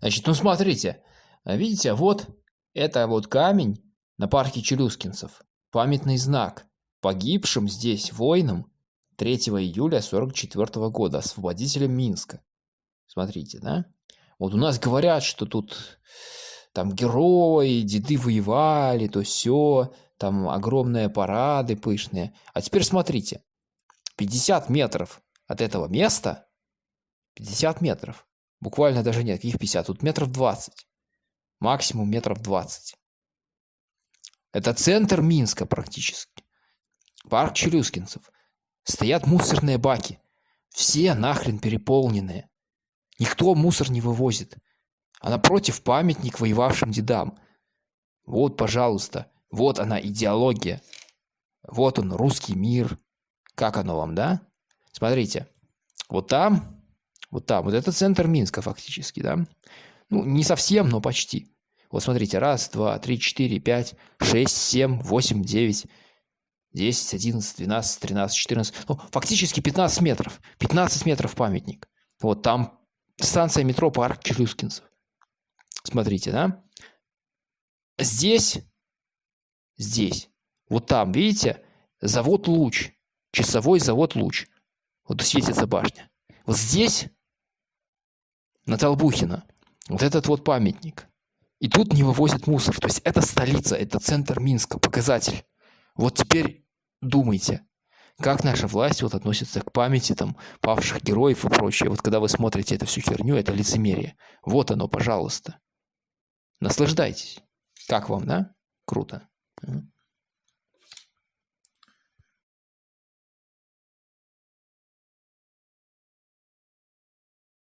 Значит, ну смотрите, видите, вот это вот камень на парке Челюскинцев. Памятный знак погибшим здесь воинам 3 июля 44 года, освободителем Минска. Смотрите, да? Вот у нас говорят, что тут там герои, деды воевали, то все, там огромные парады пышные. А теперь смотрите, 50 метров от этого места, 50 метров, буквально даже нет, каких 50, тут метров 20, максимум метров 20. Это центр Минска практически. Парк Челюскинцев. Стоят мусорные баки. Все нахрен переполненные. Никто мусор не вывозит. А напротив памятник воевавшим дедам. Вот, пожалуйста, вот она идеология. Вот он, русский мир. Как оно вам, да? Смотрите, вот там, вот там, вот это центр Минска фактически, да? Ну, не совсем, но почти. Вот смотрите, раз, два, три, четыре, пять, шесть, семь, восемь, девять, десять, одиннадцать, двенадцать, тринадцать, четырнадцать. Ну, фактически 15 метров. 15 метров памятник. Вот там станция метро Парк Челюскинцев. Смотрите, да? Здесь, здесь, вот там, видите, завод «Луч», часовой завод «Луч». Вот светится башня. Вот здесь, на Толбухина, вот этот вот памятник. И тут не вывозят мусор. То есть это столица, это центр Минска, показатель. Вот теперь думайте, как наша власть вот относится к памяти там павших героев и прочее. Вот когда вы смотрите эту всю херню, это лицемерие. Вот оно, пожалуйста. Наслаждайтесь. Как вам, да? Круто.